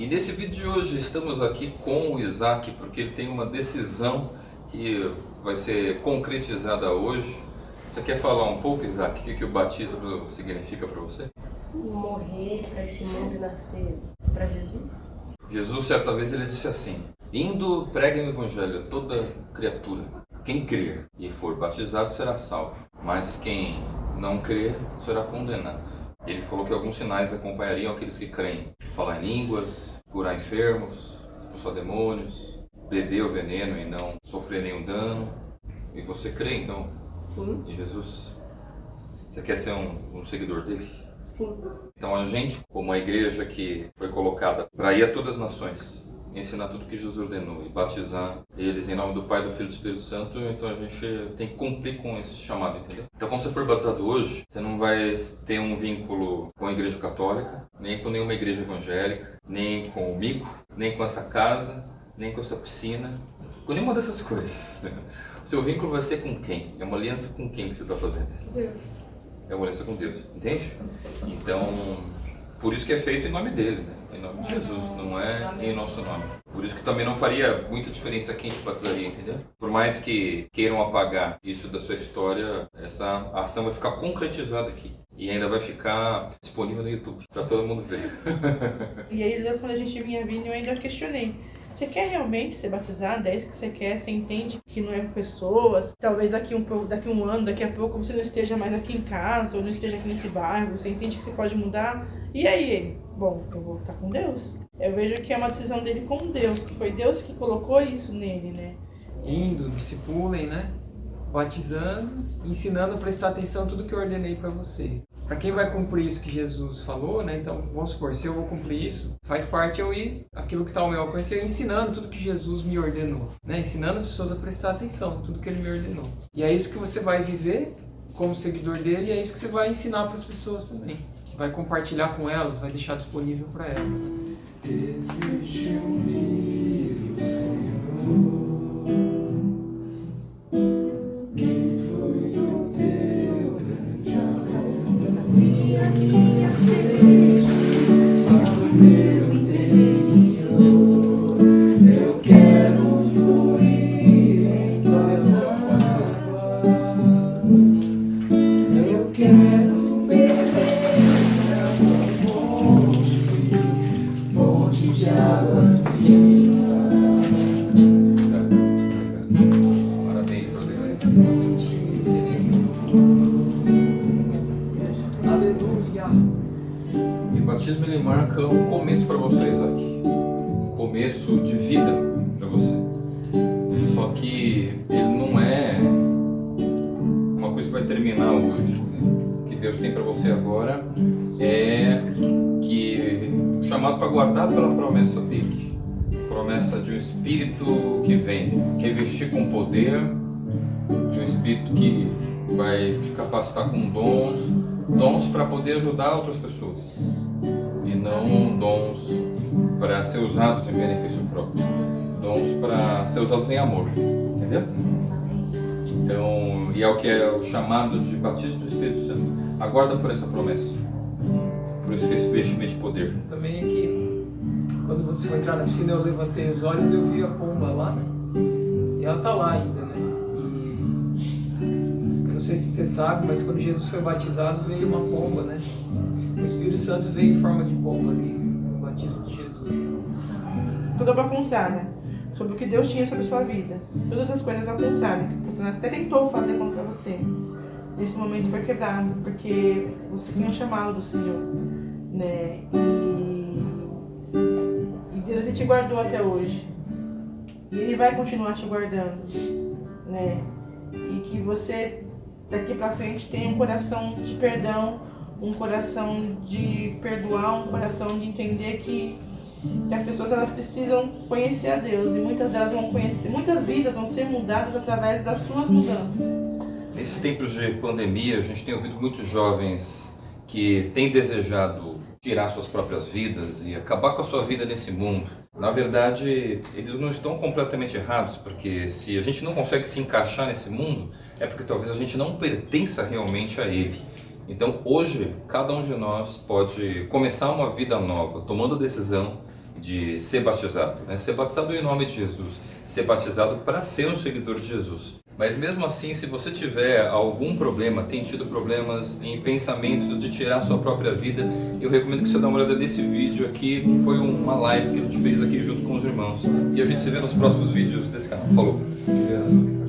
E nesse vídeo de hoje estamos aqui com o Isaac porque ele tem uma decisão que vai ser concretizada hoje. Você quer falar um pouco, Isaac, o que, que o batismo significa para você? Morrer para esse mundo e nascer para Jesus. Jesus, certa vez, ele disse assim: Indo, preguem o evangelho a toda criatura. Quem crer e for batizado será salvo, mas quem não crer será condenado. Ele falou que alguns sinais acompanhariam aqueles que creem. Falar em línguas, curar enfermos, expulsar demônios, beber o veneno e não sofrer nenhum dano. E você crê então Sim. em Jesus? Você quer ser um, um seguidor dele? Sim. Então a gente, como a igreja que foi colocada para ir a todas as nações, ensinar tudo que Jesus ordenou e batizar eles em nome do Pai, do Filho e do Espírito Santo, então a gente tem que cumprir com esse chamado, entendeu? Então quando você for batizado hoje, você não vai ter um vínculo com a igreja católica, nem com nenhuma igreja evangélica, nem com o mico, nem com essa casa, nem com essa piscina, com nenhuma dessas coisas. O seu vínculo vai ser com quem? É uma aliança com quem que você está fazendo? Deus. É uma aliança com Deus, entende? Então, por isso que é feito em nome dele, né? Em nome de Jesus, não é em nosso nome. Por isso que também não faria muita diferença quem te batizaria, entendeu? Por mais que queiram apagar isso da sua história, essa ação vai ficar concretizada aqui. E ainda vai ficar disponível no YouTube, para todo mundo ver. E aí, quando a gente vinha vindo, eu ainda questionei. Você quer realmente ser batizado? É isso que você quer? Você entende que não é com pessoas? Talvez daqui um, pouco, daqui um ano, daqui a pouco, você não esteja mais aqui em casa, ou não esteja aqui nesse bairro. Você entende que você pode mudar? E aí? Bom, eu vou estar com Deus. Eu vejo que é uma decisão dele com Deus, que foi Deus que colocou isso nele, né? Indo, discipulem, né? Batizando, ensinando a prestar atenção tudo que eu ordenei para vocês. Para quem vai cumprir isso que Jesus falou, né? Então, vamos supor, se eu vou cumprir isso, faz parte eu ir, aquilo que está ao meu alcance, eu ensinando tudo que Jesus me ordenou, né? Ensinando as pessoas a prestar atenção tudo que ele me ordenou. E é isso que você vai viver como seguidor dele e é isso que você vai ensinar para as pessoas também. Vai compartilhar com elas, vai deixar disponível para elas. Existe um meio, Senhor, que foi o teu grande amor. Sacia minha sede E o batismo ele marca um começo para você, Isaac. Um começo de vida para você. Só que ele não é uma coisa que vai terminar hoje. O que Deus tem para você agora é que chamado para guardar pela promessa dele. Promessa de um espírito que vem revestir com poder, de um espírito que vai te capacitar com dons, dons para poder ajudar outras pessoas e não dons para ser usados em benefício próprio, dons para ser usados em amor, entendeu? Então, e é o que é o chamado de batismo do Espírito Santo. Aguarda por essa promessa, por esse revestimento de poder. Também aqui, quando você for entrar na piscina, eu levantei os olhos e eu vi a pomba lá, né? E ela tá lá ainda, sei se você sabe, mas quando Jesus foi batizado, veio uma pomba, né? O Espírito Santo veio em forma de pomba ali, no batismo de Jesus. Tudo ao contrário, né? Sobre o que Deus tinha sobre a sua vida. Todas as coisas ao contrário. Que Satanás até tentou fazer contra você. Nesse momento foi quebrado, porque você tinha um chamado do Senhor, né? E, e Deus ele te guardou até hoje. E Ele vai continuar te guardando, né? E que você daqui pra frente tenha um coração de perdão, um coração de perdoar, um coração de entender que que as pessoas elas precisam conhecer a Deus e muitas delas vão conhecer, muitas vidas vão ser mudadas através das suas mudanças. Nesses tempos de pandemia, a gente tem ouvido muitos jovens que têm desejado tirar suas próprias vidas e acabar com a sua vida nesse mundo. Na verdade, eles não estão completamente errados, porque se a gente não consegue se encaixar nesse mundo, é porque talvez a gente não pertença realmente a ele. Então, hoje, cada um de nós pode começar uma vida nova, tomando a decisão de ser batizado, né? ser batizado em nome de Jesus, ser batizado para ser um seguidor de Jesus. Mas mesmo assim, se você tiver algum problema, tem tido problemas em pensamentos de tirar sua própria vida, eu recomendo que você dê uma olhada nesse vídeo aqui, que foi uma live que a gente fez aqui junto com os irmãos. E a gente se vê nos próximos vídeos desse canal. Falou!